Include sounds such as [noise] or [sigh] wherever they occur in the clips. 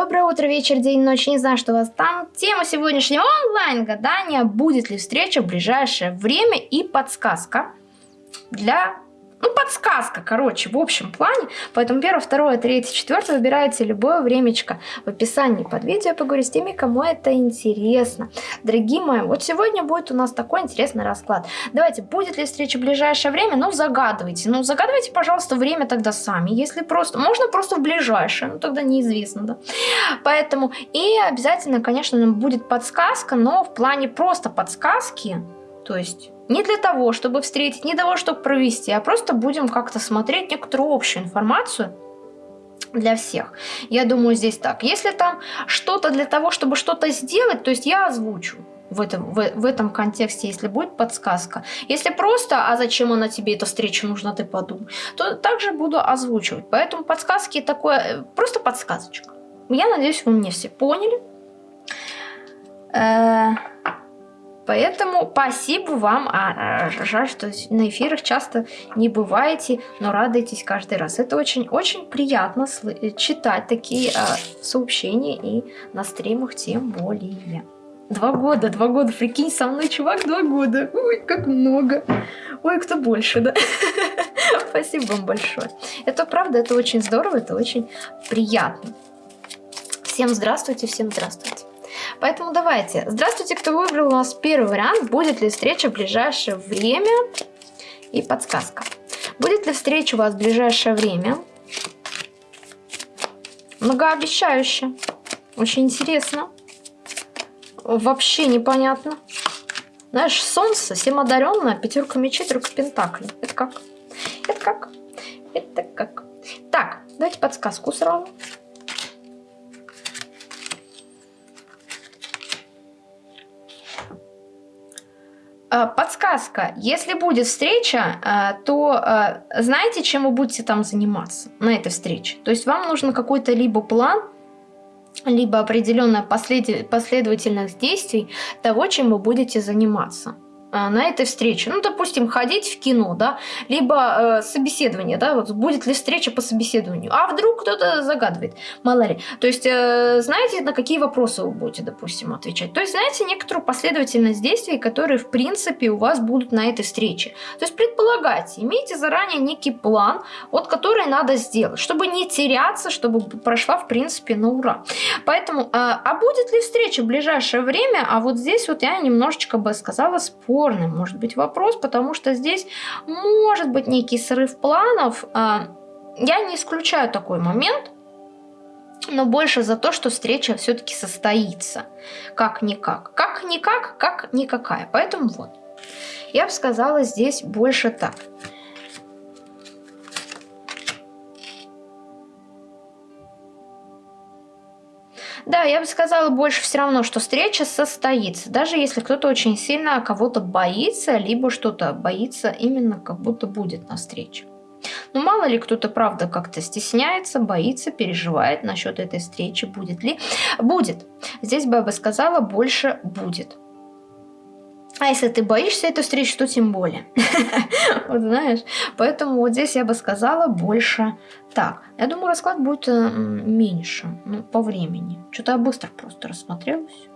Доброе утро, вечер, день, ночь, не знаю, что у вас там. Тема сегодняшнего онлайн-гадания «Будет ли встреча в ближайшее время?» и подсказка для ну, подсказка, короче, в общем плане. Поэтому первое, второе, третье, четвертое выбирайте любое времечко в описании под видео. Я поговорю с теми, кому это интересно. Дорогие мои, вот сегодня будет у нас такой интересный расклад. Давайте, будет ли встреча в ближайшее время? Ну, загадывайте. Ну, загадывайте, пожалуйста, время тогда сами. Если просто... Можно просто в ближайшее, ну, тогда неизвестно, да. Поэтому... И обязательно, конечно, будет подсказка, но в плане просто подсказки, то есть не для того, чтобы встретить, не для того, чтобы провести, а просто будем как-то смотреть некоторую общую информацию для всех. Я думаю, здесь так. Если там что-то для того, чтобы что-то сделать, то есть я озвучу в этом, в, в этом контексте, если будет подсказка. Если просто, а зачем она тебе, эта встреча нужна, ты подумай, то также буду озвучивать. Поэтому подсказки такое, э, просто подсказочка. Я надеюсь, вы мне все поняли. Э -э Поэтому спасибо вам. А, а, жаль, что на эфирах часто не бываете, но радуйтесь каждый раз. Это очень-очень приятно читать такие а, сообщения и на стримах тем более. Два года, два года, прикинь, со мной чувак два года. Ой, как много. Ой, кто больше, да? [laughs] Спасибо вам большое. Это правда, это очень здорово, это очень приятно. Всем здравствуйте, всем здравствуйте. Поэтому давайте. Здравствуйте, кто выбрал у нас первый вариант. Будет ли встреча в ближайшее время? И подсказка. Будет ли встреча у вас в ближайшее время? Многообещающе. Очень интересно. Вообще непонятно. Знаешь, солнце, всем одаренное, пятерка мечей, тройка пентаклей. Это как? Это как? Это как? Так, давайте подсказку сразу. Подсказка. Если будет встреча, э, то э, знаете, чем вы будете там заниматься на этой встрече? То есть вам нужно какой-то либо план, либо определенная последовательность действий того, чем вы будете заниматься. А, на этой встрече. Ну, допустим, ходить в кино, да, либо э, собеседование, да, вот будет ли встреча по собеседованию. А вдруг кто-то загадывает, мало ли. То есть, э, знаете, на какие вопросы вы будете, допустим, отвечать. То есть, знаете, некоторую последовательность действий, которые, в принципе, у вас будут на этой встрече. То есть, предполагайте, имейте заранее некий план, вот который надо сделать, чтобы не теряться, чтобы прошла, в принципе, на ура. Поэтому, э, а будет ли встреча в ближайшее время? А вот здесь вот я немножечко бы сказала спор спорным может быть вопрос, потому что здесь может быть некий срыв планов. А, я не исключаю такой момент, но больше за то, что встреча все-таки состоится. Как-никак. Как-никак, как никакая. Поэтому вот. Я бы сказала здесь больше так. Да, я бы сказала больше все равно, что встреча состоится. Даже если кто-то очень сильно кого-то боится, либо что-то боится именно как будто будет на встрече. Но мало ли кто-то, правда, как-то стесняется, боится, переживает насчет этой встречи, будет ли. Будет. Здесь бы я бы сказала, больше будет. А если ты боишься этой встречи, то тем более. [laughs] Вот знаешь. Поэтому вот здесь я бы сказала больше так. Я думаю, расклад будет э, меньше, ну, по времени. Что-то я быстро просто рассмотрелась.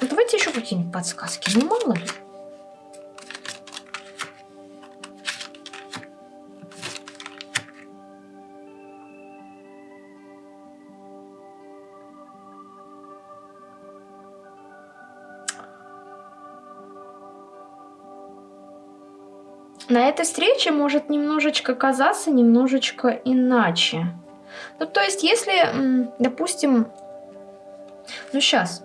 Давайте еще какие-нибудь подсказки. Ну, мало ли. На этой встрече может немножечко казаться немножечко иначе. Ну, то есть, если, допустим, ну, сейчас.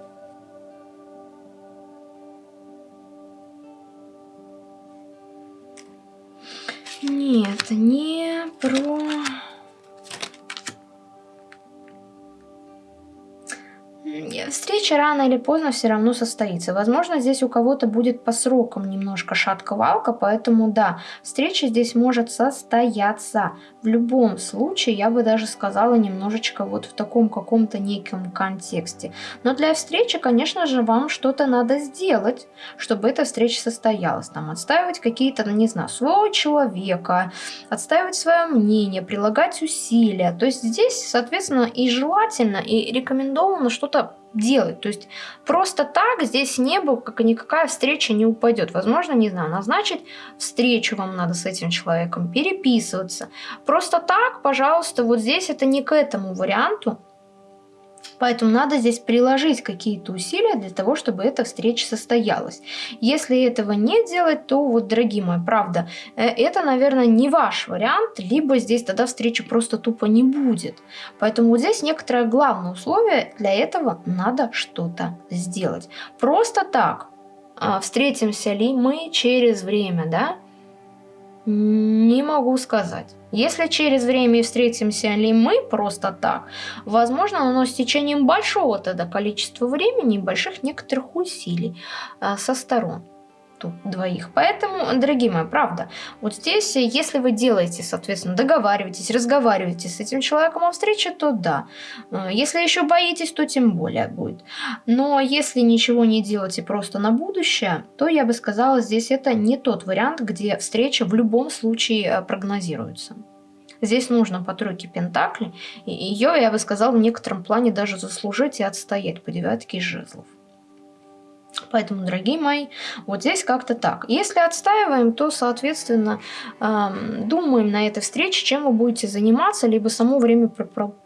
Нет, не Встреча рано или поздно все равно состоится. Возможно, здесь у кого-то будет по срокам немножко шатка-валка, поэтому да, встреча здесь может состояться. В любом случае, я бы даже сказала немножечко вот в таком каком-то неком контексте. Но для встречи, конечно же, вам что-то надо сделать, чтобы эта встреча состоялась. Там отстаивать какие-то, ну не знаю, своего человека, отстаивать свое мнение, прилагать усилия. То есть здесь, соответственно, и желательно, и рекомендовано что-то делать. То есть просто так здесь небо, как и никакая встреча не упадет. Возможно, не знаю, назначить встречу вам надо с этим человеком, переписываться. Просто так, пожалуйста, вот здесь это не к этому варианту. Поэтому надо здесь приложить какие-то усилия для того, чтобы эта встреча состоялась. Если этого не делать, то вот, дорогие мои, правда, э, это, наверное, не ваш вариант, либо здесь тогда встречи просто тупо не будет. Поэтому вот здесь некоторое главное условие, для этого надо что-то сделать. Просто так, а, встретимся ли мы через время, да, не могу сказать. Если через время встретимся ли мы просто так, возможно, но с течением большого тогда количества времени и больших некоторых усилий а, со сторон тут двоих. Поэтому, дорогие мои, правда, вот здесь, если вы делаете, соответственно, договариваетесь, разговариваете с этим человеком о встрече, то да. Э, если еще боитесь, то тем более будет. Но если ничего не делаете просто на будущее, то я бы сказала, здесь это не тот вариант, где встреча в любом случае э, прогнозируется. Здесь нужно по тройке Пентакли, ее, я бы сказала, в некотором плане даже заслужить и отстоять по девятке жезлов. Поэтому, дорогие мои, вот здесь как-то так. Если отстаиваем, то, соответственно, эм, думаем на этой встрече, чем вы будете заниматься, либо само время,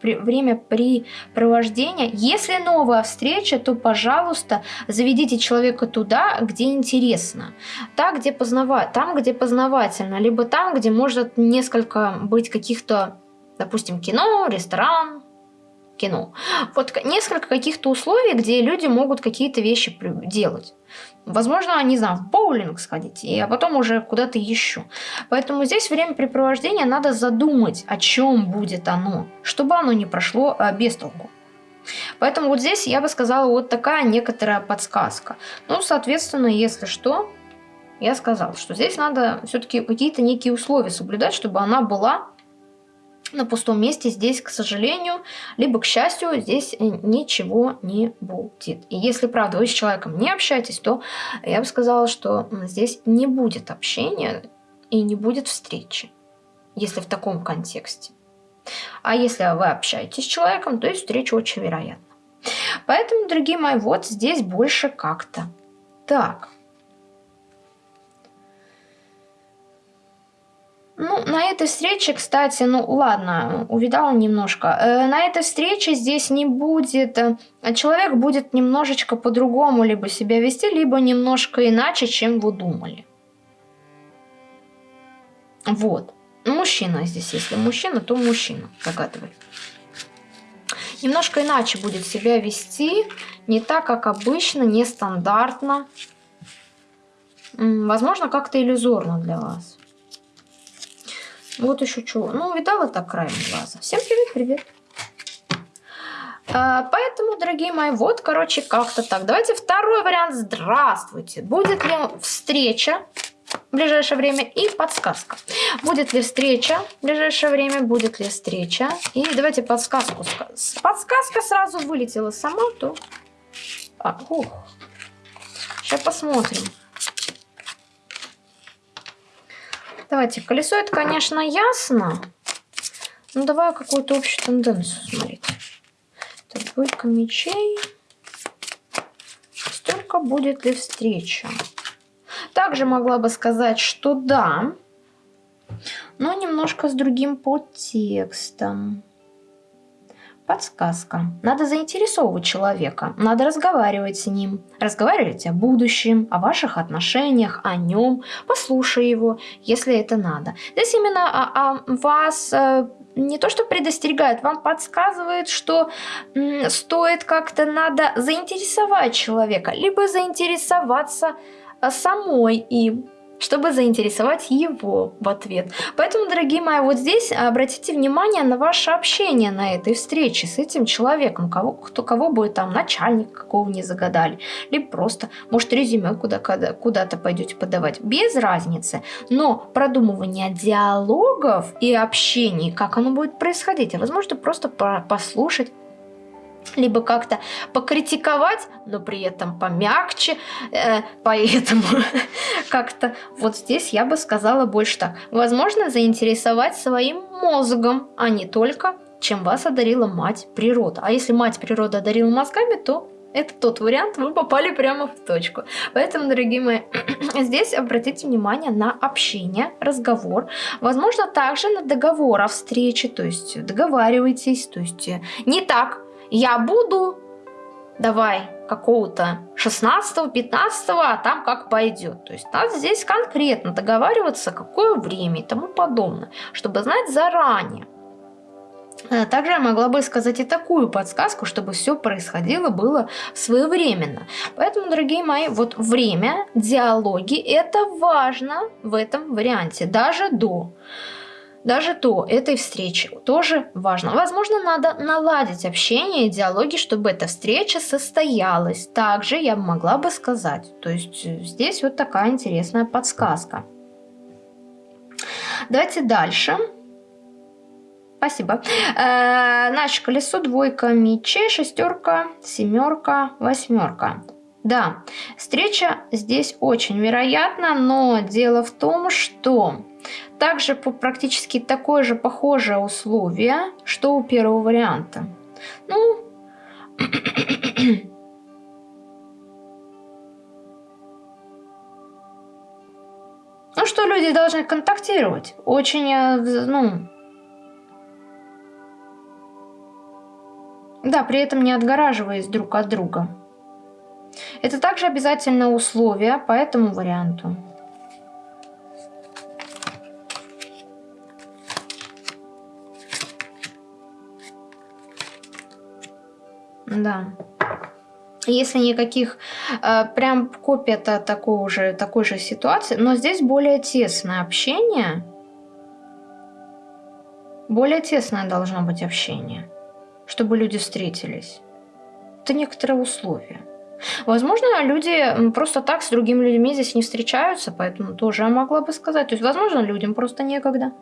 время препровождения. Если новая встреча, то, пожалуйста, заведите человека туда, где интересно. Так, где познава... Там, где познавательно, либо там, где может несколько быть каких-то, допустим, кино, ресторан, кино. Вот несколько каких-то условий, где люди могут какие-то вещи делать. Возможно, не знаю, в боулинг сходить, а потом уже куда-то еще. Поэтому здесь времяпрепровождение надо задумать, о чем будет оно, чтобы оно не прошло а, без толку. Поэтому вот здесь я бы сказала вот такая некоторая подсказка. Ну, соответственно, если что, я сказала, что здесь надо все-таки какие-то некие условия соблюдать, чтобы она была на пустом месте здесь, к сожалению, либо к счастью, здесь э, ничего не будет. И если, правда, вы с человеком не общаетесь, то я бы сказала, что здесь не будет общения и не будет встречи, если в таком контексте. А если вы общаетесь с человеком, то есть встреча очень вероятна. Поэтому, дорогие мои, вот здесь больше как-то. Так, Ну, на этой встрече, кстати, ну ладно, увидала немножко. Э, на этой встрече здесь не будет... Э, человек будет немножечко по-другому либо себя вести, либо немножко иначе, чем вы думали. Вот. Мужчина здесь, если мужчина, то мужчина, догадывай. Немножко иначе будет себя вести, не так, как обычно, нестандартно. Возможно, как-то иллюзорно для вас. Вот еще чего. Ну, видала так краем глаза. Всем привет-привет. А, поэтому, дорогие мои, вот, короче, как-то так. Давайте второй вариант. Здравствуйте. Будет ли встреча в ближайшее время и подсказка. Будет ли встреча в ближайшее время, будет ли встреча. И давайте подсказку. Подсказка сразу вылетела сама, то... А, ух. Сейчас посмотрим. Давайте, колесо это, конечно, ясно. Ну, давай какую-то общую тенденцию смотреть. Так, двойка мечей. Столько будет ли встреча? Также могла бы сказать, что да, но немножко с другим подтекстом. Подсказка. Надо заинтересовывать человека, надо разговаривать с ним. Разговаривать о будущем, о ваших отношениях, о нем. Послушай его, если это надо. Здесь именно о, о вас э, не то что предостерегает, вам подсказывает, что м, стоит как-то надо заинтересовать человека, либо заинтересоваться э, самой им. чтобы заинтересовать его в ответ. Поэтому, дорогие мои, вот здесь обратите внимание на ваше общение на этой встрече с этим человеком, кого, кто, кого будет там начальник, какого не загадали, либо просто, может, резюме куда, куда, куда-то пойдете подавать, без разницы. Но продумывание диалогов и общений, как оно будет происходить, а возможно, просто послушать либо как-то покритиковать, но при этом помягче, э, поэтому [laughs] как-то вот здесь я бы сказала больше так. Возможно, заинтересовать своим мозгом, а не только чем вас одарила мать природа. А если мать природа одарила мозгами, то это тот вариант, вы попали прямо в точку. Поэтому, дорогие мои, [clears throat] здесь обратите внимание на общение, разговор. Возможно, также на договор о встрече, то есть договаривайтесь, то есть не так, я буду, давай, какого-то 16-15, а там как пойдет. То есть надо здесь конкретно договариваться, какое время и тому подобное, чтобы знать заранее. Э, также я могла бы сказать и такую подсказку, чтобы все происходило было своевременно. Поэтому, дорогие мои, вот время, диалоги, это важно в этом варианте, даже до даже до этой встречи тоже важно. Возможно, надо наладить общение и диалоги, чтобы эта встреча состоялась. Также я могла бы сказать. То есть э, здесь вот такая интересная подсказка. Давайте дальше. Спасибо. Э, наше колесо, двойка мечей, шестерка, семерка, восьмерка. Да, встреча здесь очень вероятна, но дело в том, что также по практически такое же похожее условие, что у первого варианта. Ну, [clears throat] ну что люди должны контактировать. Очень, э, ну... Да, при этом не отгораживаясь друг от друга. Это также обязательное условие по этому варианту. Да. Если никаких, э, прям копия такого же, такой же ситуации, но здесь более тесное общение. Более тесное должно быть общение, чтобы люди встретились. Это некоторые условия. Возможно, люди просто так с другими людьми здесь не встречаются, поэтому тоже я могла бы сказать. То есть, возможно, людям просто некогда.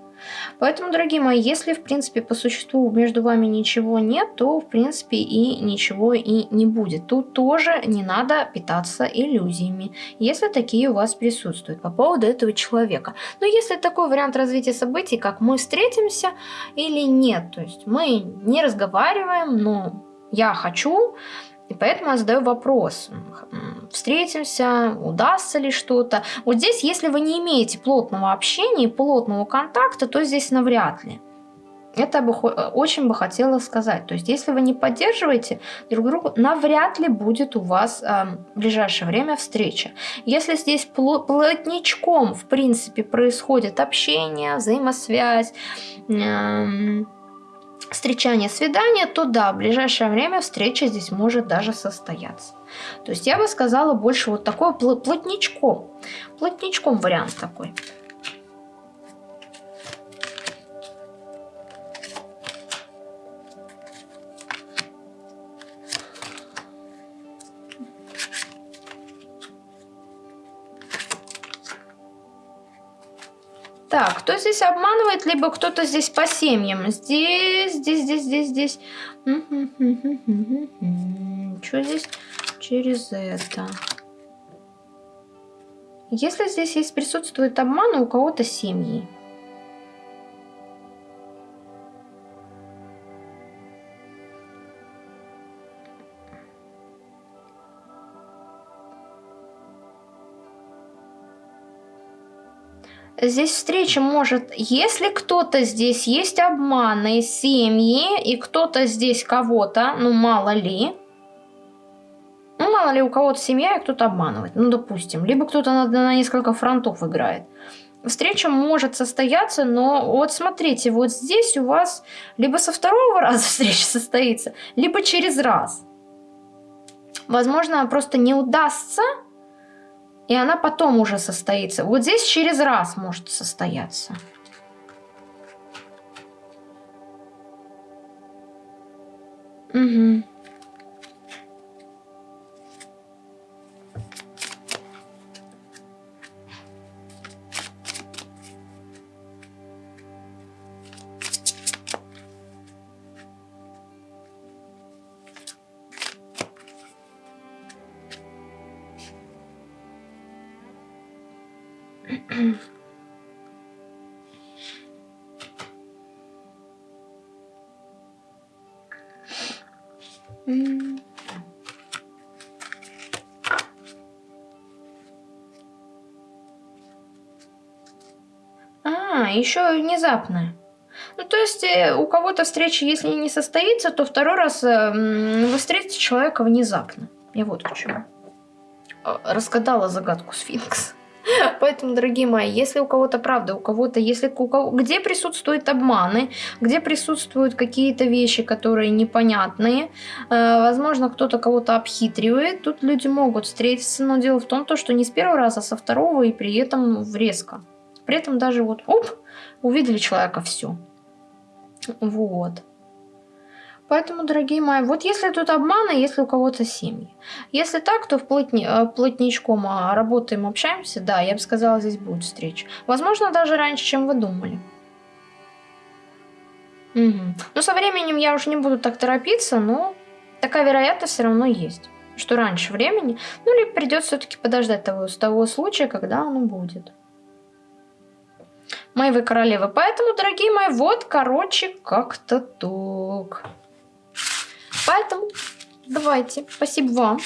Поэтому, дорогие мои, если, в принципе, по существу между вами ничего нет, то, в принципе, и ничего и не будет. Тут тоже не надо питаться иллюзиями, если такие у вас присутствуют по поводу этого человека. Но если такой вариант развития событий, как мы встретимся или нет, то есть мы не разговариваем, но я хочу, и поэтому я задаю вопрос, встретимся, удастся ли что-то. Вот здесь, если вы не имеете плотного общения плотного контакта, то здесь навряд ли. Это бы очень бы хотела сказать. То есть, если вы не поддерживаете друг друга, навряд ли будет у вас э, в ближайшее время встреча. Если здесь плотничком, в принципе, происходит общение, взаимосвязь, э, встречание, свидание, то да, в ближайшее время встреча здесь может даже состояться. То есть я бы сказала больше вот такой плотничком. Плотничком вариант такой. Так, кто здесь обманывает, либо кто-то здесь по семьям. Здесь, здесь, здесь, здесь, здесь. Что здесь через это? Если здесь есть присутствует обман, у кого-то семьи. Здесь встреча может, если кто-то здесь есть обманы, семьи, и кто-то здесь кого-то, ну мало ли, ну мало ли у кого-то семья и кто-то обманывает, ну допустим, либо кто-то на, на несколько фронтов играет. Встреча может состояться, но вот смотрите, вот здесь у вас либо со второго [laughs] раза встреча состоится, либо через раз. Возможно, просто не удастся и она потом уже состоится. Вот здесь через раз может состояться. Угу. Еще внезапная. Ну, то есть э, у кого-то встреча, если не состоится, то второй раз э, вы встретите человека внезапно. Я вот к чему. Э, разгадала загадку сфинкс. [laughs] Поэтому, дорогие мои, если у кого-то правда, у кого-то, если у кого, где присутствуют обманы, где присутствуют какие-то вещи, которые непонятные, э, возможно, кто-то кого-то обхитривает, тут люди могут встретиться, но дело в том, то, что не с первого раза, а со второго и при этом резко. При этом даже вот, оп, увидели человека, все. Вот. Поэтому, дорогие мои, вот если тут обманы, если у кого-то семьи. Если так, то в плотни, э, плотничком а, работаем, общаемся, да, я бы сказала, здесь будет встреча. Возможно, даже раньше, чем вы думали. Угу. Но со временем я уже не буду так торопиться, но такая вероятность все равно есть, что раньше времени, ну или придется все-таки подождать того, того случая, когда оно будет. Вы королевы. Поэтому, дорогие мои, вот, короче, как-то так. Поэтому давайте, спасибо вам.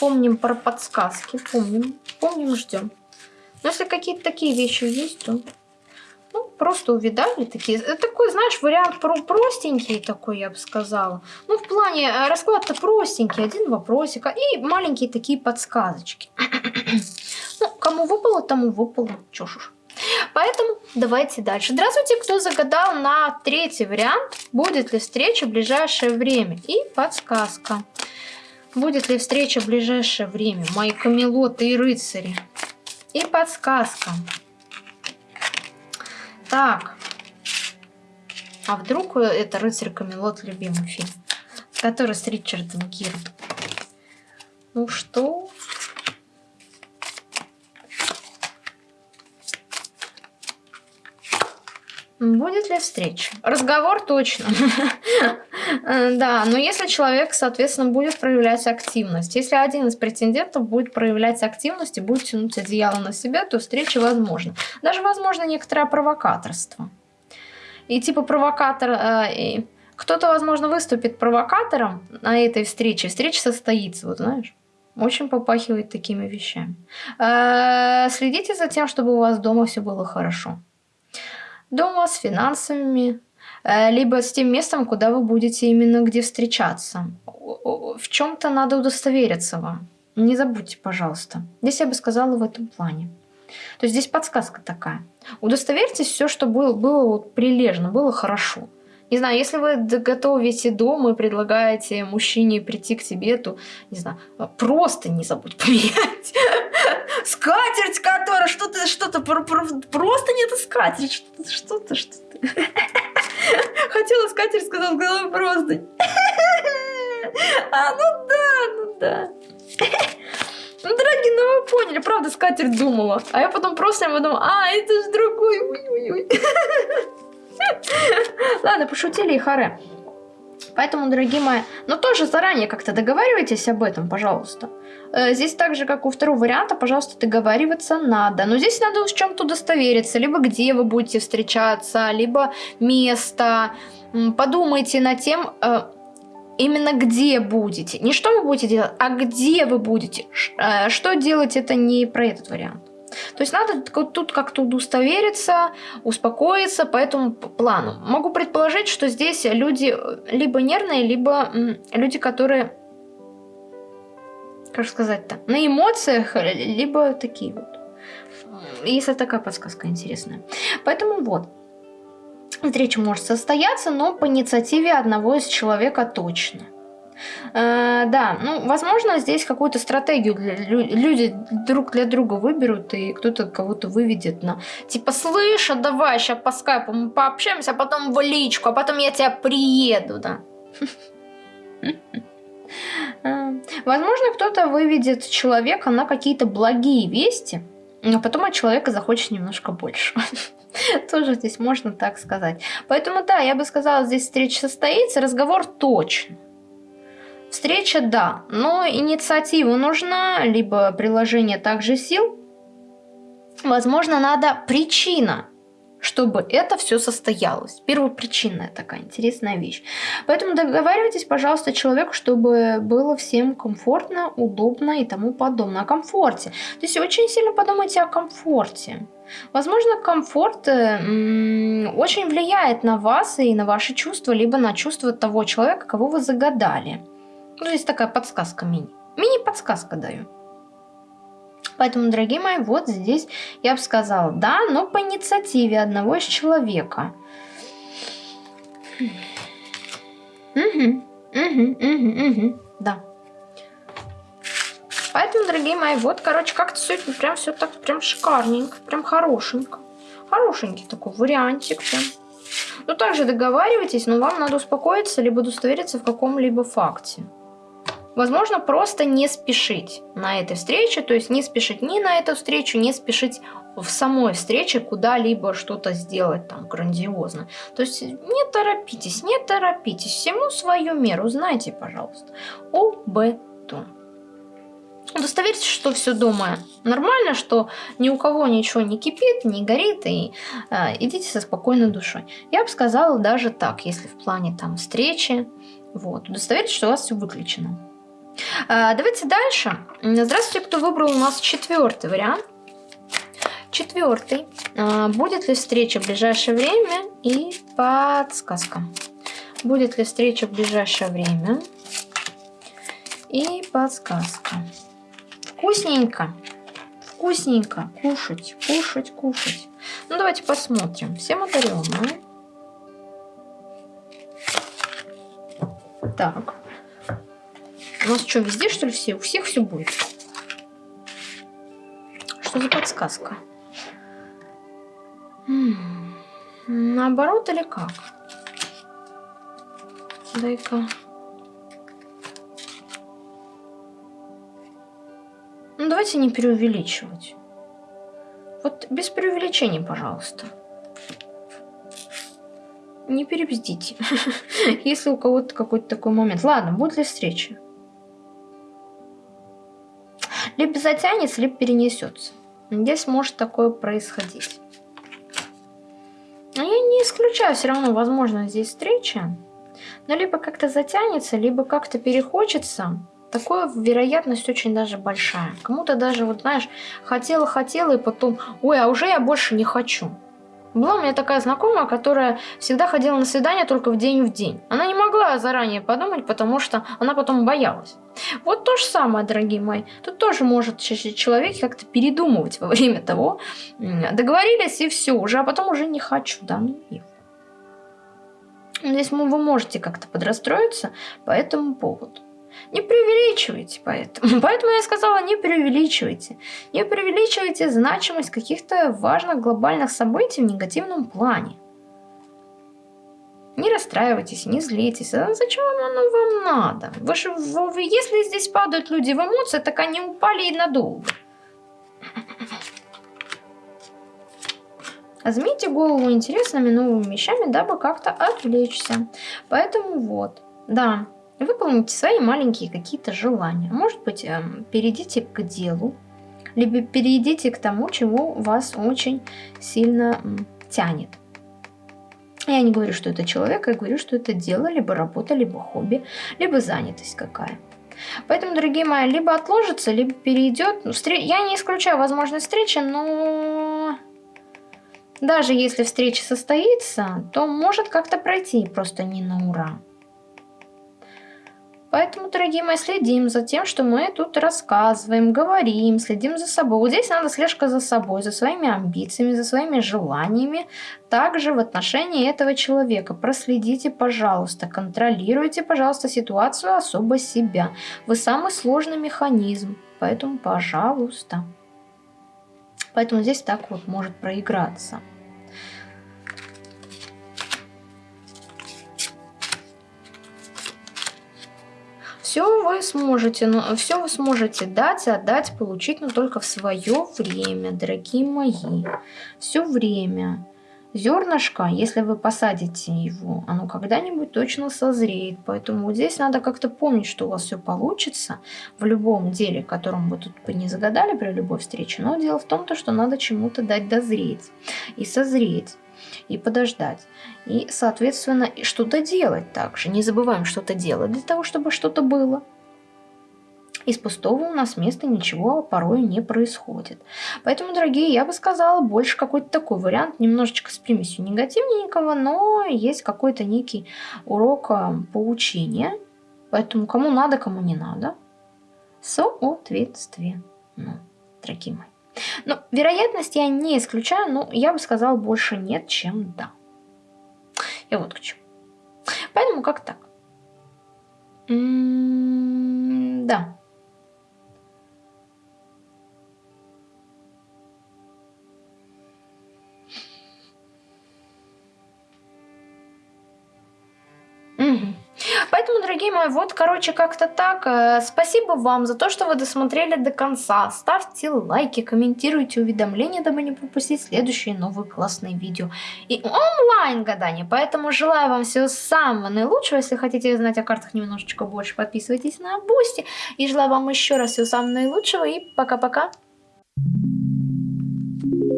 Помним про подсказки, помним, помним, ждем. Но если какие-то такие вещи есть, то ну, просто увидали такие. Это такой, знаешь, вариант про простенький такой, я бы сказала. Ну, в плане э, расклад-то простенький, один вопросик, и маленькие такие подсказочки. [coughs] ну, кому выпало, тому выпало. Чё ж уж. Поэтому давайте дальше. Здравствуйте, кто загадал на третий вариант. Будет ли встреча в ближайшее время? И подсказка. Будет ли встреча в ближайшее время? Мои камелоты и рыцари. И подсказка. Так. А вдруг это «Рыцарь Камелот» любимый фильм? Который с Ричардом Гиром. Ну что? Будет ли встреча? Разговор точно. [laughs] Да, но если человек, соответственно, будет проявлять активность, если один из претендентов будет проявлять активность и будет тянуть одеяло на себя, то встреча возможна. Даже возможно некоторое провокаторство. И типа провокатор... Э, кто-то, возможно, выступит провокатором на этой встрече. Встреча состоится, вот знаешь. Очень попахивает такими вещами. Э, следите за тем, чтобы у вас дома все было хорошо дома, с финансами, э, либо с тем местом, куда вы будете именно где встречаться. В чем-то надо удостовериться вам. Не забудьте, пожалуйста. Здесь я бы сказала в этом плане. То есть здесь подсказка такая. Удостоверьтесь все, что было, было вот прилежно, было хорошо. Не знаю, если вы готовите дом и предлагаете мужчине прийти к тебе, то, не знаю, просто не забудь [laughs] поменять. Скатерть, которая что-то, что-то, просто нет скатерть, что-то, что-то, что-то. Хотела скатерть, сказала, сказала просто. А, ну да, ну да. Ну, дорогие, ну вы поняли, правда, скатерть думала. А я потом просто подумала, а, это же другой, ой-ой-ой. Ладно, пошутили и харе. Поэтому, дорогие мои, но тоже заранее как-то договаривайтесь об этом, пожалуйста. Э, здесь так же, как у второго варианта, пожалуйста, договариваться надо. Но здесь надо в чем-то удостовериться. Либо где вы будете встречаться, либо место. Подумайте над тем, э, именно где будете. Не что вы будете делать, а где вы будете. Э, что делать, это не про этот вариант. То есть надо тут как-то удостовериться, успокоиться по этому плану. Могу предположить, что здесь люди э, либо нервные, либо люди, которые, как сказать-то, на эмоциях, э, либо такие вот. Если такая подсказка интересная. Поэтому вот. Встреча может состояться, но по инициативе одного из человека точно. Э, да, ну, возможно, здесь какую-то стратегию для, люди друг для друга выберут, и кто-то кого-то выведет на... Типа, слышь, а давай сейчас по скайпу мы пообщаемся, а потом в личку, а потом я тебя приеду, да. [laughs] Э, возможно, кто-то выведет человека на какие-то благие вести, но потом от человека захочет немножко больше. [laughs] Тоже здесь можно так сказать. Поэтому да, я бы сказала, здесь встреча состоится, разговор точно. Встреча, да, но инициатива нужна, либо приложение также сил. Возможно, надо причина чтобы это все состоялось. Первопричинная такая интересная вещь. Поэтому договаривайтесь, пожалуйста, человеку, чтобы было всем комфортно, удобно и тому подобное. О комфорте. То есть очень сильно подумайте о комфорте. Возможно, комфорт э, очень влияет на вас и на ваши чувства, либо на чувства того человека, кого вы загадали. Ну, здесь такая подсказка мини. Мини-подсказка даю. Поэтому, дорогие мои, вот здесь я бы сказала, да, но по инициативе одного из человека. Угу, угу, угу, угу, да. Поэтому, дорогие мои, вот, короче, как-то сегодня прям все так прям шикарненько, прям хорошенько. Хорошенький такой вариантик прям. Ну, также договаривайтесь, но вам надо успокоиться, либо удостовериться в каком-либо факте. Возможно, просто не спешить на этой встрече, то есть не спешить ни на эту встречу, не спешить в самой встрече куда-либо что-то сделать там грандиозно. То есть не торопитесь, не торопитесь, всему свою меру, знайте, пожалуйста, об этом. Удостоверьтесь, что все дома нормально, что ни у кого ничего не кипит, не горит, и э, идите со спокойной душой. Я бы сказала даже так, если в плане там встречи, вот, удостоверьтесь, что у вас все выключено. А, давайте дальше. Здравствуйте, кто выбрал у нас четвертый вариант. Четвертый. А, будет ли встреча в ближайшее время и подсказка. Будет ли встреча в ближайшее время и подсказка. Вкусненько. Вкусненько. Кушать, кушать, кушать. Ну, давайте посмотрим. Всем одаренные. Так. У нас что, везде, что ли, все? У всех все будет? Что за подсказка? М -м, наоборот или как? Дай-ка... Ну, давайте не преувеличивать. Вот без преувеличений, пожалуйста. Не перебздите. [laughs] Если у кого-то какой-то такой момент. Ладно, будет ли встреча? Затянется, либо перенесется. Здесь может такое происходить. Но я не исключаю все равно возможно здесь встреча. Но либо как-то затянется, либо как-то перехочется. Такое вероятность очень даже большая. Кому-то даже, вот знаешь, хотела-хотела и потом, ой, а уже я больше не хочу. Была у меня такая знакомая, которая всегда ходила на свидание только в день в день. Она не могла заранее подумать, потому что она потом боялась. Вот то же самое, дорогие мои. Тут тоже может человек как-то передумывать во время того. Договорились и все, уже, а потом уже не хочу, да, ну и Здесь вы можете как-то подрастроиться по этому поводу. Не преувеличивайте поэтому. [laughs] Поэтому я сказала, не преувеличивайте. Не преувеличивайте значимость каких-то важных глобальных событий в негативном плане. Не расстраивайтесь, не злитесь. А зачем оно вам надо? Вы же, вы, если здесь падают люди в эмоции, так они упали и надолго. [laughs] Возьмите голову интересными новыми вещами, дабы как-то отвлечься. Поэтому вот, да, выполните свои маленькие какие-то желания. Может быть, эм, перейдите к делу, либо перейдите к тому, чего вас очень сильно тянет. Я не говорю, что это человек, я говорю, что это дело, либо работа, либо хобби, либо занятость какая. Поэтому, дорогие мои, либо отложится, либо перейдет. Я не исключаю возможность встречи, но даже если встреча состоится, то может как-то пройти просто не на ура. Поэтому, дорогие мои, следим за тем, что мы тут рассказываем, говорим, следим за собой. Вот здесь надо слежка за собой, за своими амбициями, за своими желаниями. Также в отношении этого человека проследите, пожалуйста, контролируйте, пожалуйста, ситуацию особо себя. Вы самый сложный механизм, поэтому, пожалуйста. Поэтому здесь так вот может проиграться. Все вы сможете, но ну, все вы сможете дать, отдать, получить, но только в свое время, дорогие мои. Все время. Зернышко, если вы посадите его, оно когда-нибудь точно созреет. Поэтому здесь надо как-то помнить, что у вас все получится в любом деле, которым вы тут не загадали при любой встрече. Но дело в том, что надо чему-то дать дозреть и созреть и подождать. И, соответственно, что-то делать также. Не забываем что-то делать для того, чтобы что-то было. Из пустого у нас места ничего порой не происходит. Поэтому, дорогие, я бы сказала, больше какой-то такой вариант, немножечко с примесью негативненького, но есть какой-то некий урок а, поучения. Поэтому кому надо, кому не надо. Соответственно, дорогие мои. Но вероятность я не исключаю, но я бы сказала больше нет, чем да. И вот к чему. Поэтому как так? М -м да. Дорогие мои, вот, короче, как-то так. Э, спасибо вам за то, что вы досмотрели до конца. Ставьте лайки, комментируйте уведомления, дабы не пропустить следующие новые классные видео. И онлайн гадания. Поэтому желаю вам всего самого наилучшего. Если хотите узнать о картах немножечко больше, подписывайтесь на Boosty. И желаю вам еще раз всего самого наилучшего. И пока-пока. Thank you